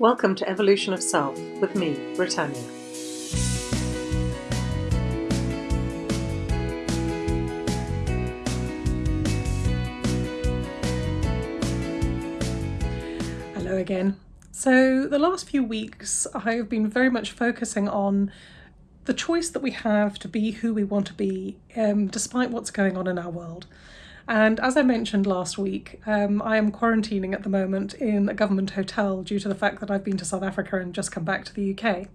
Welcome to Evolution of Self with me, Britannia. Hello again. So, the last few weeks I have been very much focusing on the choice that we have to be who we want to be, um, despite what's going on in our world. And as I mentioned last week, um, I am quarantining at the moment in a government hotel due to the fact that I've been to South Africa and just come back to the UK.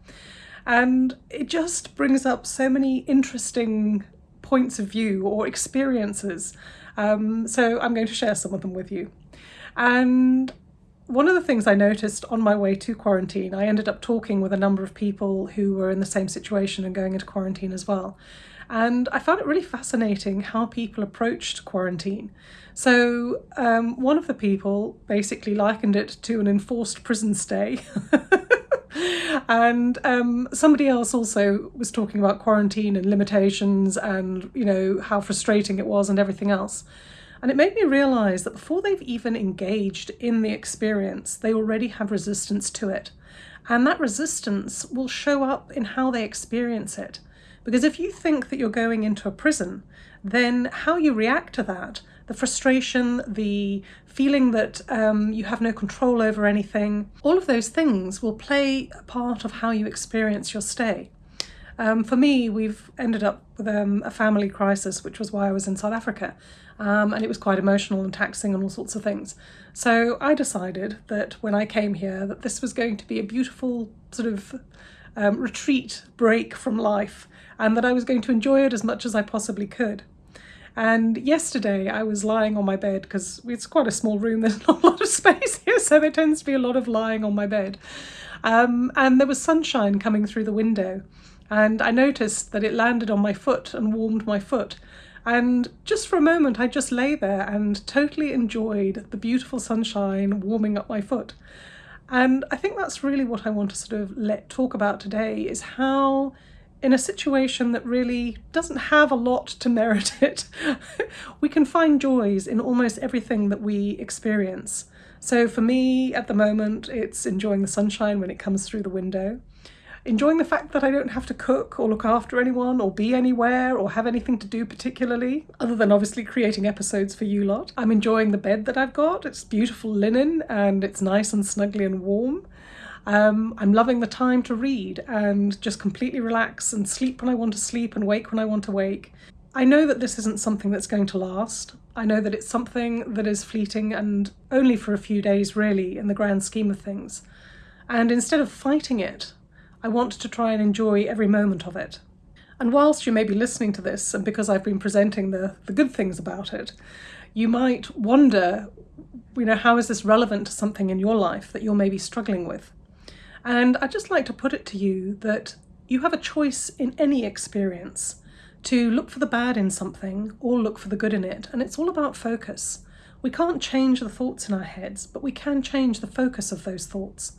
And it just brings up so many interesting points of view or experiences. Um, so I'm going to share some of them with you. And one of the things I noticed on my way to quarantine, I ended up talking with a number of people who were in the same situation and going into quarantine as well. And I found it really fascinating how people approached quarantine. So, um, one of the people basically likened it to an enforced prison stay. and um, somebody else also was talking about quarantine and limitations and, you know, how frustrating it was and everything else. And it made me realize that before they've even engaged in the experience, they already have resistance to it. And that resistance will show up in how they experience it. Because if you think that you're going into a prison, then how you react to that, the frustration, the feeling that um, you have no control over anything, all of those things will play a part of how you experience your stay. Um, for me, we've ended up with um, a family crisis, which was why I was in South Africa. Um, and it was quite emotional and taxing and all sorts of things. So I decided that when I came here, that this was going to be a beautiful sort of um, retreat break from life and that I was going to enjoy it as much as I possibly could. And yesterday I was lying on my bed because it's quite a small room, there's not a lot of space here, so there tends to be a lot of lying on my bed. Um, and there was sunshine coming through the window, and I noticed that it landed on my foot and warmed my foot. And just for a moment, I just lay there and totally enjoyed the beautiful sunshine warming up my foot. And I think that's really what I want to sort of let talk about today is how in a situation that really doesn't have a lot to merit it, we can find joys in almost everything that we experience. So for me at the moment, it's enjoying the sunshine when it comes through the window, enjoying the fact that I don't have to cook or look after anyone or be anywhere or have anything to do particularly, other than obviously creating episodes for you lot. I'm enjoying the bed that I've got. It's beautiful linen and it's nice and snuggly and warm. Um, I'm loving the time to read and just completely relax and sleep when I want to sleep and wake when I want to wake. I know that this isn't something that's going to last. I know that it's something that is fleeting and only for a few days, really, in the grand scheme of things. And instead of fighting it, I want to try and enjoy every moment of it. And whilst you may be listening to this, and because I've been presenting the, the good things about it, you might wonder, you know, how is this relevant to something in your life that you're maybe struggling with? And I'd just like to put it to you that you have a choice in any experience to look for the bad in something or look for the good in it. And it's all about focus. We can't change the thoughts in our heads, but we can change the focus of those thoughts.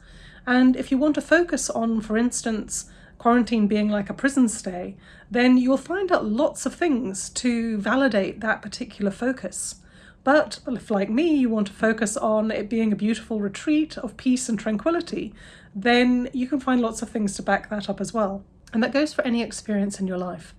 And if you want to focus on, for instance, quarantine being like a prison stay, then you'll find out lots of things to validate that particular focus. But if, like me, you want to focus on it being a beautiful retreat of peace and tranquility, then you can find lots of things to back that up as well. And that goes for any experience in your life.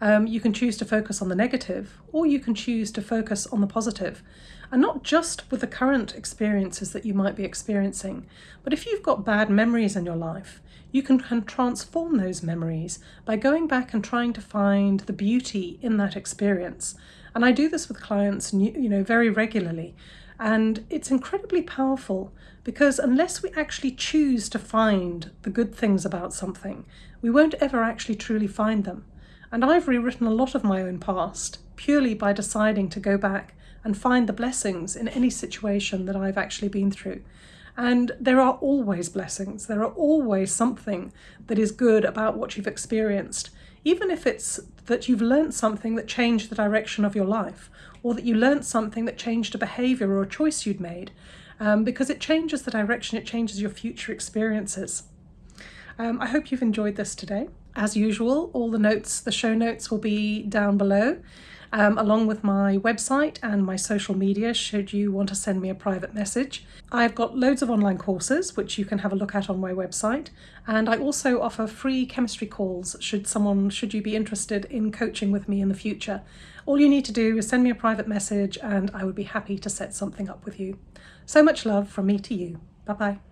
Um, you can choose to focus on the negative, or you can choose to focus on the positive. And not just with the current experiences that you might be experiencing, but if you've got bad memories in your life, you can, can transform those memories by going back and trying to find the beauty in that experience and I do this with clients, you know, very regularly. And it's incredibly powerful because unless we actually choose to find the good things about something, we won't ever actually truly find them. And I've rewritten a lot of my own past purely by deciding to go back and find the blessings in any situation that I've actually been through. And there are always blessings. There are always something that is good about what you've experienced even if it's that you've learnt something that changed the direction of your life, or that you learnt something that changed a behaviour or a choice you'd made, um, because it changes the direction, it changes your future experiences. Um, I hope you've enjoyed this today. As usual, all the notes, the show notes will be down below. um, along with my website and my social media should you want to send me a private message. I've got loads of online courses which you can have a look at on my website and I also offer free chemistry calls should someone should you be interested in coaching with me in the future. All you need to do is send me a private message and I would be happy to set something up with you. So much love from me to you. Bye bye.